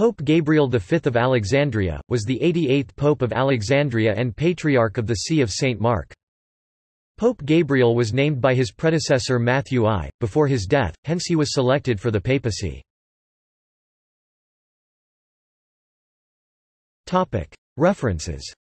Pope Gabriel V of Alexandria, was the 88th Pope of Alexandria and Patriarch of the See of St. Mark. Pope Gabriel was named by his predecessor Matthew I, before his death, hence he was selected for the papacy. References